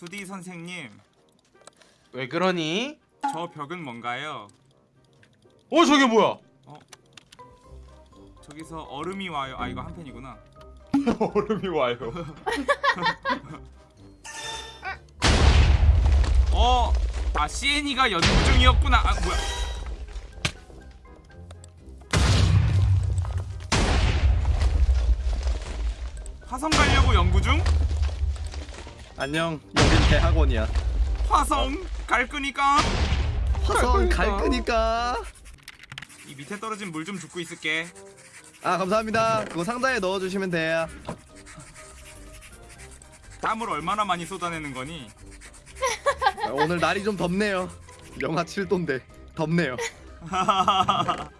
2D 선생님, 왜 그러니? 저 벽은 뭔가요? 어 저게 뭐야? 저기서 얼음이 와요. 아 이거 한 팬이구나. 얼음이 와요. 어, 아 CN이가 연구 중이었구나. 아 뭐야? 화성 가려고 연구 중? 안녕. 여긴 대학원이야. 화성 갈 거니까. 화성 갈 거니까. 이 밑에 떨어진 물 좀 줍고 있을게. 아 감사합니다. 그거 상자에 넣어주시면 돼요. 땀을 얼마나 많이 쏟아내는 거니? 아, 오늘 날이 좀 덥네요. 영하 7도인데 덥네요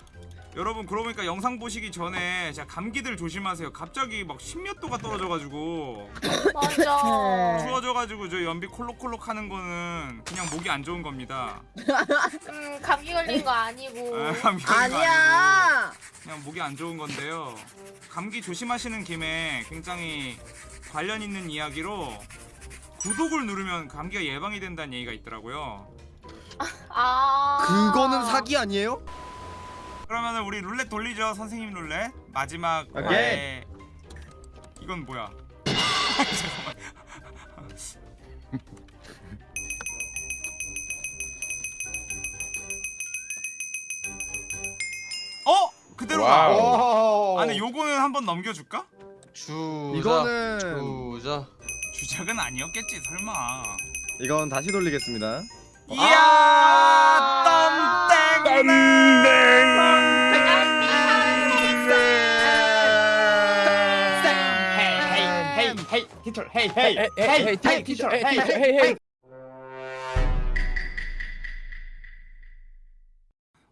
여러분 그러고 보니까 영상 보시기 전에 제가 감기들 조심하세요. 갑자기 막 십몇 도가 떨어져가지고 맞아. 추워져가지고 저 연비 콜록콜록 하는 거는 그냥 목이 안 좋은 겁니다. 음, 감기 걸린 거 아니고. 아, 감기 걸린 거 아니고 아니야. 그냥 목이 안 좋은 건데요. 감기 조심하시는 김에 굉장히 관련 있는 이야기로 구독을 누르면 감기가 예방이 된다는 얘기가 있더라고요. 아. 그거는 사기 아니에요? 그러면은 우리 룰렛 돌리죠, 선생님 룰렛. 마지막 오케이. 이건 뭐야? 어? 그대로 가. 와우. 아, 근데 요거는 한번 넘겨줄까? 주자. 이거는 주자. 주작은 아니었겠지, 설마. 이건 다시 돌리겠습니다 이야, 덤땡. 헤이 헤이 티처 헤이 헤이 헤이 헤이 티처 헤이 헤이 헤이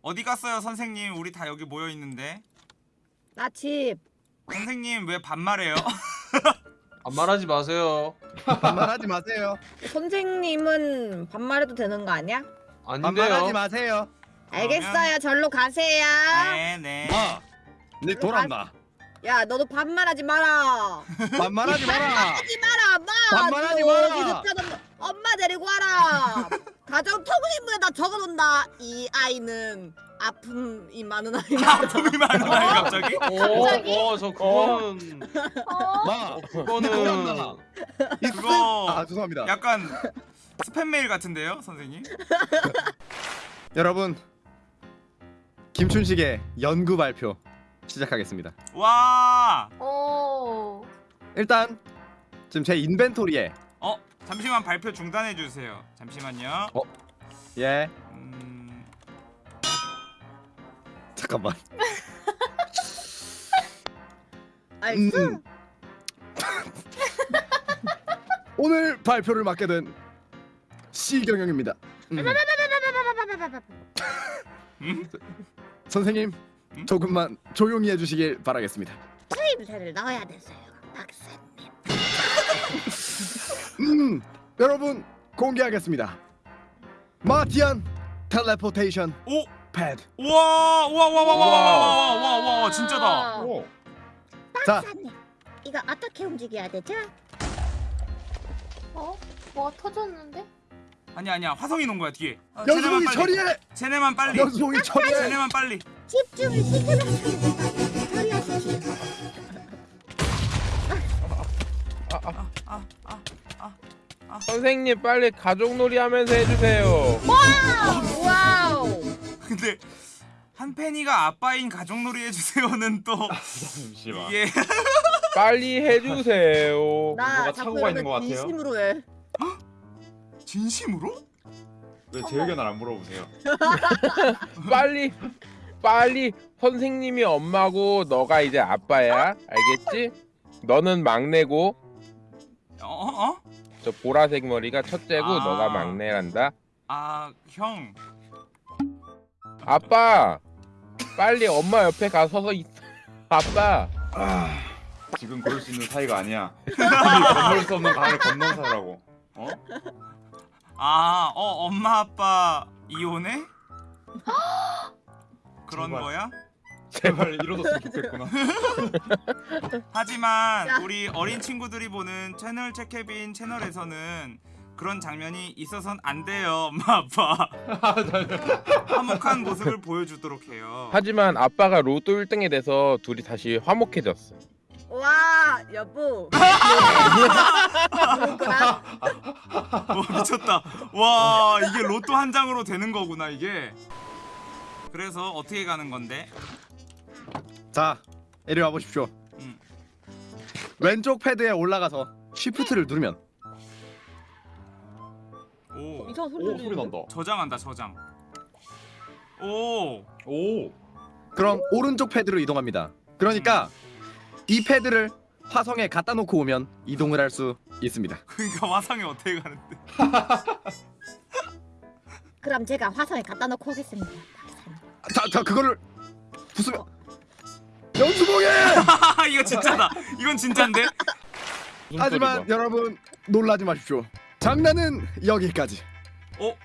어디 갔어요, 선생님? 우리 다 여기 모여 있는데. 나 집. 선생님 왜 반말해요? 반말하지 마세요. 반말하지 마세요 선생님은 반말해도 되는 거 아니야? 반말하지 아닌데요. 마세요 알겠어요. 절로 가세요. 네, 네. 아, 네 돌았나 야, 너도 반말하지 마라. 반말하지 마라 하지 마라, 마. 반말하지 너 마라. 엄마 데리고 와라. 가정 통신부에다 적어놓는다. 이 아이는 아픔이 많은 아이다. 아픔이 많은 아이 갑자기? 갑자기? 오 저 그거는 어? 마 그거는 돌았나 그거 아 죄송합니다 약간 스팸 메일 같은데요, 선생님? 여러분 김춘식의 연구 발표 시작하겠습니다 와, 오. 일단 지금 제 인벤토리에 어 잠시만 발표 중단해 주세요. 잠시만요. 어? 예 음, 잠깐만 알겠어? 음. 오늘 발표를 맡게 된 시경영입니다. 음. 음? 선생님 음? 조금만 조용히 해주시길 바라겠습니다. 추임새를 넣어야 돼서요. 박사님. 음, 여러분 공개하겠습니다. 마티안 텔레포테이션 오, 패드. 우와, 우와, 우와, 우와, 우와, 우와, 우와, 우와, 우와, 진짜다. 오. 자, 박사님. 이거 어떻게 움직여야 되죠? 어? 뭐가 터졌는데? 아니 아니야, 화성이 놓은 거야 뒤에. 어, 연수봉이 빨리. 처리해. 쟤네만 빨리. 연수봉이 처리해. 쟤네만 빨리. 집중을 시키면 처리하십시오. 아, 아, 아. 선생님 빨리 가족놀이 하면서 해주세요. Wow. 근데 한 팬이가 아빠인 가족놀이 해주세요는 또 잠시만. 이게 빨리 해주세요. 나 뭐가 자꾸 착오가 있는 이러면 것 같아요? 진심으로 해. 진심으로? 왜 제 의견을 안 물어보세요? 빨리 빨리 선생님이 엄마고 너가 이제 아빠야. 알겠지? 너는 막내고 어, 어? 어? 저 보라색 머리가 첫째고 아. 너가 막내란다. 아, 형. 아빠 빨리 엄마 옆에 가 서서 있... 아빠 아, 지금 그럴 수 있는 사이가 아니야. 건널 수 없는 강을 건넌 사라고. 어? 아, 어, 엄마 아빠 이혼해? 그런 정말. 거야? 제발 이뤄졌으면 좋겠구나. 하지만 야. 우리 어린 친구들이 보는 채널 체케빈 채널에서는 그런 장면이 있어선 안 돼요 엄마 아빠 화목한 모습을 보여주도록 해요 하지만 아빠가 로또 1등이 돼서 둘이 다시 화목해졌어. 와 여보. 와 미쳤다 와 이게 로또 한 장으로 되는 거구나 이게 그래서 어떻게 가는 건데 자 이리 와 보십시오. 음. 왼쪽 패드에 올라가서 쉬프트를 누르면 오 이상한 소리 오 소리? 난다. 저장한다 저장 오 오. 그럼 오른쪽 패드로 이동합니다. 그러니까 이 패드를 화성에 갖다 놓고 오면 이동을 할 수 있습니다. 그러니까 화상에 어떻게 가는데 그럼 제가 화성에 갖다 놓고 오겠습니다. 자, 자 그거를 부수면 연수봉에! 이거 진짜다 이건 진짜인데 하지만? 여러분 놀라지 마십시오. 장난은 여기까지. 어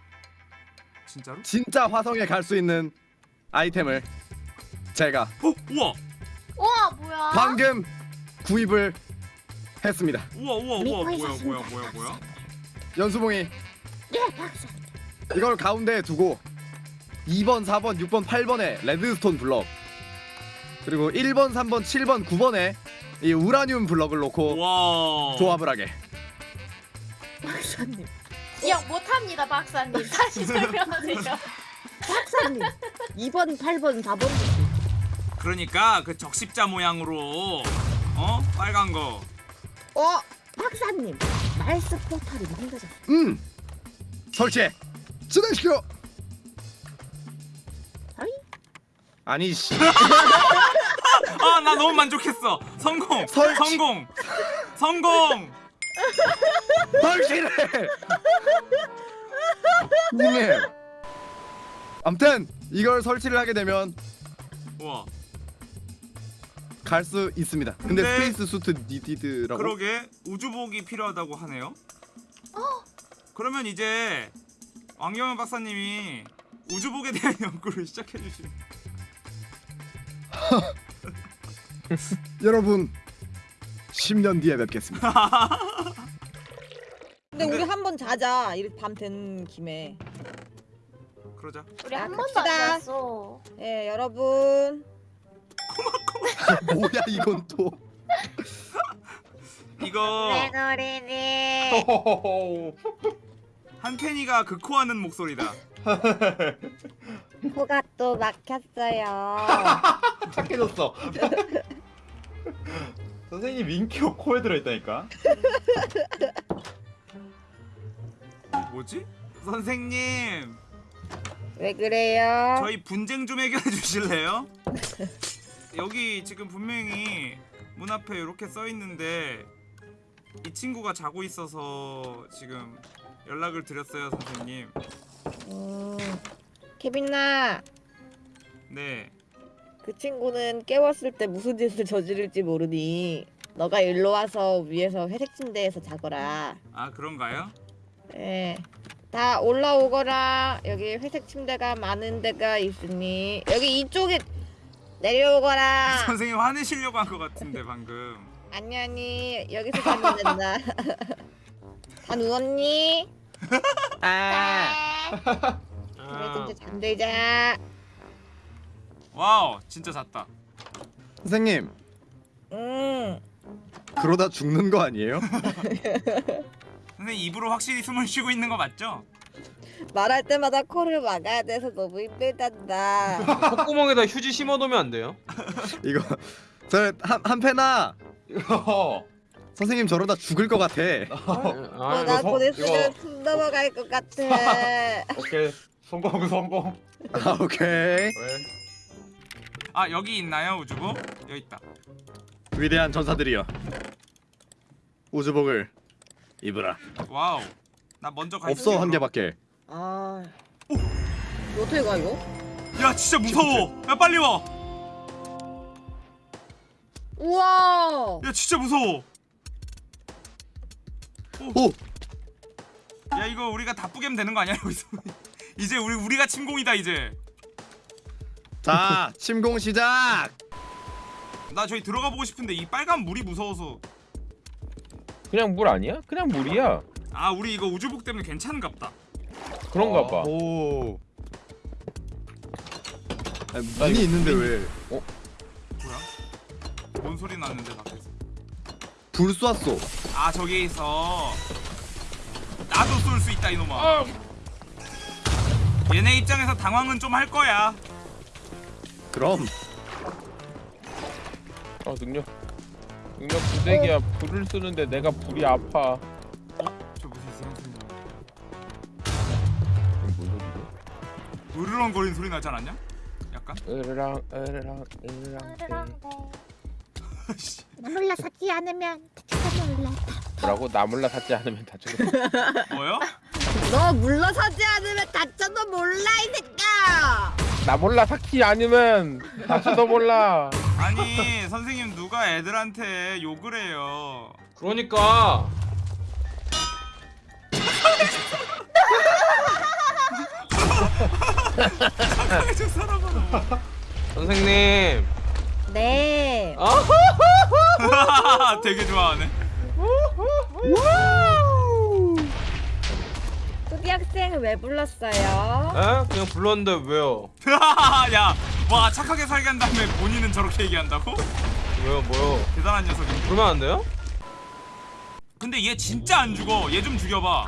진짜로 진짜 화성에 갈 수 있는 아이템을 제가 어 우와 우와 뭐야? 방금 구입을 했습니다. 우와 우와 우와 뭐야. 뭐야 뭐야 뭐야 연수봉이 예 박사. 이걸 가운데에 두고 2번, 4번, 6번, 8번에 레드스톤 블럭 그리고 1번, 3번, 7번, 9번에 이 우라늄 블럭을 놓고 와 조합을 하게. 박사님. 기억 못합니다 박사님. 다시 설명하세요. 박사님. 2번, 8번, 4번. 그러니까 그 적십자 모양으로 어 빨간 거 어 박사님. 말스 포탈이 만들어졌어. 음 설치해 진행시켜. 어이? 아니 씨. 아나 너무 만족했어 성공 설치. 성공 성공 설치를. 님님. 아무튼 이걸 설치를 하게 되면 우와 갈 수 있습니다. 근데 근데- space suit needed라고. 그러게 우주복이 필요하다고 하네요 그러면 이제 왕경현 박사님이 우주복에 대한 연구를 시작해 주시면 여러분 10년 뒤에 뵙겠습니다. 근데 우리 한 번 자자. 이렇게 밤된 김에. 그러자 우리 한 야, 번도 안. 잤어. 예 여러분. 뭐야 이건 또. 이거 노리니. 호호호호. 한팬이가 극호하는 목소리다 코가 또 막혔어요. 착해졌어. 선생님 민키가 코에 들어있다니까. 뭐지? 선생님 왜 그래요? 저희 분쟁 좀 해결해 주실래요? 여기 지금 분명히 문 앞에 이렇게 써 있는데 이 친구가 자고 있어서 지금 연락을 드렸어요 선생님 음, 케빈아, 네 그 친구는 깨웠을 때 무슨 짓을 저지를지 모르니 너가 일로 와서 위에서 회색 침대에서 자거라. 아 그런가요? 예. 다 올라오거라. 여기 회색 침대가 많은 데가 있으니 여기 이쪽에 내려오거라. 선생님 화내시려고 한 것 같은데 방금 아니 아니 여기서 자면 된다. 다 누웠니? 아. 그래 이제 잠들자. Wow 진짜 잤다 선생님 음. 그러다 죽는 거 아니에요? 선생님 입으로 확실히 숨을 쉬고 있는 거 맞죠? 말할 때마다 코를 막아야 돼서 너무 힘들단다. 콧구멍에다 휴지 심어놓으면 안 돼요? 이거 저한 한 패나 이거 선생님 저러다 죽을 것 같아. 어, 아, 나 성- 곧 이거- 있으면 숨 넘어갈 것 같아. 오케이 성공 성공. 아 오케이. 왜? 아 여기 있나요 우주복? 여기 있다 위대한 전사들이여. 우주복을 입으라. wow 나 먼저 갈게 없어 한 개밖에. 아, 이거 어떻게 가 이거? 야 진짜 무서워 야 빨리 와야 우와. 진짜 무서워 오야 이거 우리가 다 뿌개면 되는 거 아니야 여기서 이제 우리 우리가 침공이다 이제 자, 침공 시작. 나 저기 들어가 보고 싶은데 이 빨간 물이 무서워서 그냥 물 아니야? 그냥 물이야. 아 우리 이거 우주복 때문에 괜찮은갑다 그런가 봐. 오. 아니, 문이 있는데 왜? 뭐야? 뭔 소리 나는데 밖에서 불 쐈어. 아 저기 있어 나도 쏠 수 있다 이놈아 아, 얘네 입장에서 당황은 좀 할 거야 그럼 어 능력 능력 부대기야 불을 쓰는데 내가 불이 아파. 으르렁거리는 소리 나지 않았냐? 약간? 으르랑 으르랑 으르랑 때. 씨. 몰라 사지 않으면 다치다 몰라. 뭐라고 나 몰라 샀지 않으면 다 죽어. 뭐요? 너 물러서지 않으면 다쳐도 몰라 이 새끼야. 나 몰라 삭지 않으면 다쳐도 몰라. 아니 선생님 누가 애들한테 욕을 해요 그러니까 저 사람아 선생님. 네. 어? 되게 좋아하네 소비 학생 왜 불렀어요? 에? 그냥 불렀는데 왜요? 야 와 착하게 살게 한 다음에 본인은 저렇게 얘기한다고? 왜요? 뭐요? 대단한 녀석이네 그러면 안 돼요? 근데 얘 진짜 안 죽어 얘 좀 죽여봐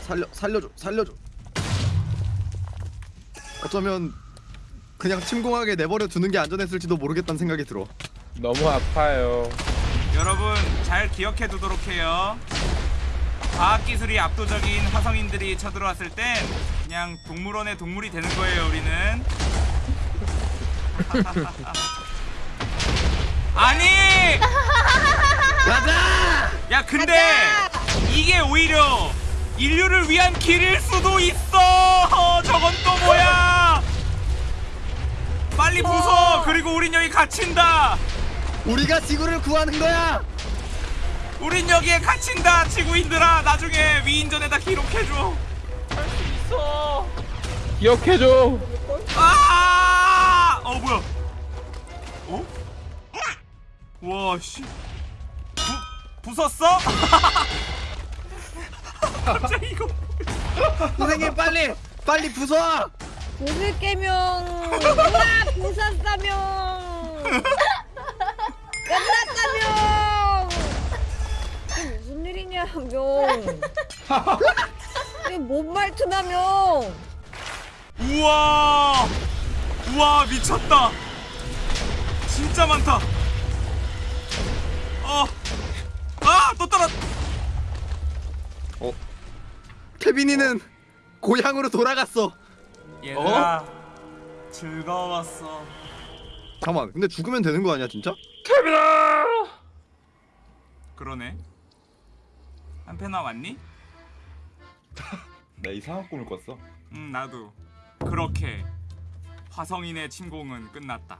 살려 살려줘 살려줘. 어쩌면 그냥 침공하게 내버려 두는 게 안전했을지도 모르겠다는 생각이 들어. 너무 아파요. 여러분 잘 기억해 두도록 해요 과학기술이 압도적인 화성인들이 쳐들어왔을 땐 그냥 동물원의 동물이 되는 거예요 우리는 아니 가자! 야 근데 이게 오히려 인류를 위한 길일 수도 있어 저건 또 뭐야 빨리 부숴 그리고 우린 여기 갇힌다 우리가 지구를 구하는 거야. 우린 여기에 갇힌다 지구인들아 나중에 위인전에다 기록해줘 있어. 기억해줘. 아! 어 뭐야 어? 와씨 부쉈어? 갑자기 이거 선생님 빨리 빨리 부숴. 부술 깨명. 우와 부쉈다명. 끝났다명. 이게 무슨 일이냐 명. 이게 뭔 말투나명. 우와 우와 미쳤다 진짜 많다 어아또 떨어 케빈이는 고향으로 돌아갔어. 얘들아 즐거웠어 잠깐만 근데 죽으면 되는 거 아니야 진짜? 케빈아. 그러네 한패 나 왔니? 나 이상한 꿈을 꿨어. 응 나도 그렇게 화성인의 침공은 끝났다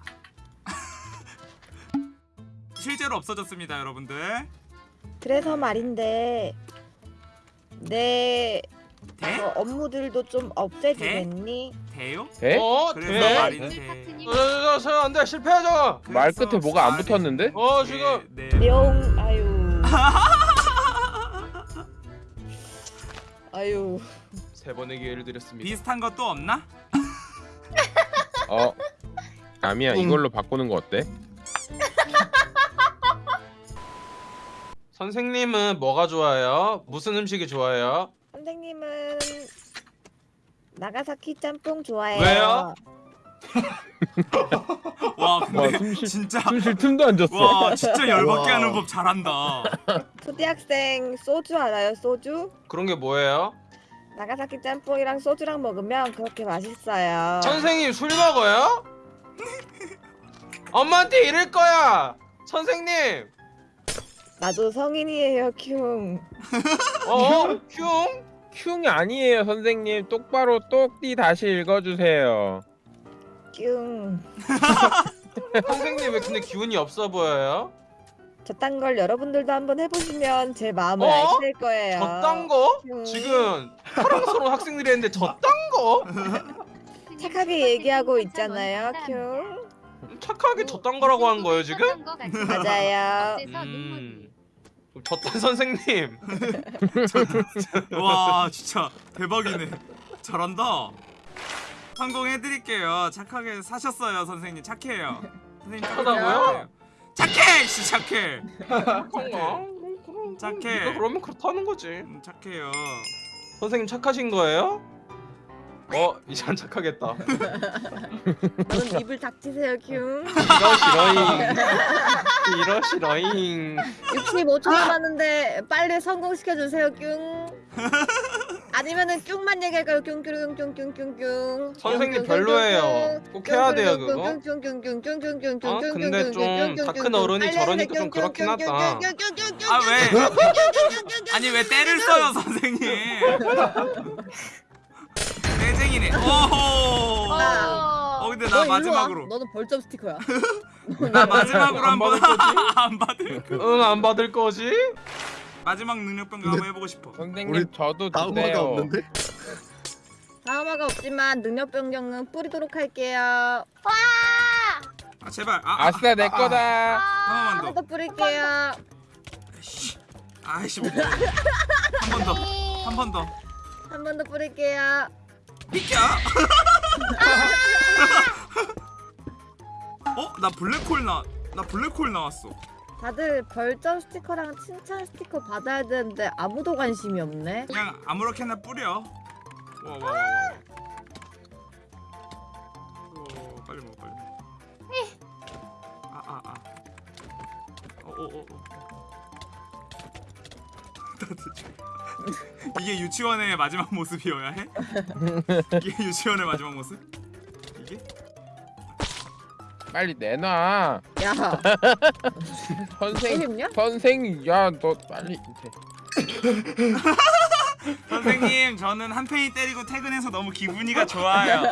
실제로 없어졌습니다 여러분들 그래서 말인데 내 대? 어, 업무들도 좀 없애주겠니? 대요? 돼? 어? 그래서 돼? 말인데 저저저 안 돼 실패하죠. 말 끝에 뭐가 안 붙었는데? 어 지금 네, 네. 명 아유 아유 세 번의 기회를 드렸습니다. 비슷한 것도 없나? 어. 아미야 응. 이걸로 바꾸는 거 어때? 선생님은 뭐가 좋아요? 무슨 음식이 좋아요? 선생님은 나가사키 짬뽕 좋아해요 왜요? 와 와 근데 숨쉴 진짜 숨쉴 틈도 안 줬어. 와 진짜 열받게 와. 하는 법 잘한다 초대학생 소주 알아요 소주? 그런 게 뭐예요? 나가사키 짬뽕이랑 소주랑 먹으면 그렇게 맛있어요 선생님 술 먹어요? 엄마한테 이럴 거야. 선생님. 나도 성인이에요 큐 어? 흉? 흉이 아니에요 선생님. 똑바로 똑띠 다시 읽어주세요. 뀨. 선생님 왜 근데 기운이 없어 보여요? 저딴 걸 여러분들도 한번 해보시면 제 마음을 어? 아실 거예요 저딴 거? 흉. 지금 사랑스러운 학생들이 했는데 저딴 거? 착하게 얘기하고 있잖아요 큐 착하게 저딴 거라고 한 거예요 지금? 맞아요 음. 저딴 선생님. 와 진짜 대박이네. 잘한다. 성공해드릴게요. 착하게 사셨어요 선생님. 착해요. 선생님 착하다고요? 착해 씨 착해. 착해. 그러면 그렇다는 거지. 음, 착해요. 선생님 착하신 거예요? 어 이제 안 착하겠다 너는 입을 닥치세요 큐. 이러시러잉 이러시러잉 65초 남았는데 빨리 성공시켜 주세요 뀨. 아니면은 뀨만 얘기할까요? 뀨뀨뀨뀨뀨뀨. 선생님 별로예요. 꼭 해야 돼요, 그거. 어, 근데 좀 다 큰 어른이 저러니까 좀 그렇긴 하다. 아 왜? 아니 왜 때를 써요 선생님 떼쟁이네 오호 어 근데 나 마지막으로 너는 벌점 스티커야. 나 마지막으로 안 한번 받을 거지? 안 받을 거 응 안 받을 거지? 마지막 능력 변경 한번 해보고 싶어 선생님 우리 저도 다음화가 주세요. 없는데? 다음화가 없지만 능력 변경은 뿌리도록 할게요. 아 제발 아, 아싸 내 거다. 하나만 하나 더 더 뿌릴게요. 아이씨 아이씨 한 번 더 한 번 더 한 번 더 뿌릴게요. 비켜. 어? 나 블랙홀 나, 나 블랙홀 나왔어. 다들 벌점 스티커랑 칭찬 스티커 받아야 되는데 아무도 관심이 없네. 그냥 아무렇게나 뿌려. 와 와 와 와. 어, 빨리 먹어 빨리 먹어. 아 아 아. 어 어 어 이게 유치원의 마지막 모습이어야 해? 이게 유치원의 마지막 모습? 이게? 빨리 내놔. 야, 선생? 선생 야너 빨리. 선생님 저는 한 팽이 때리고 퇴근해서 너무 기분이가 좋아요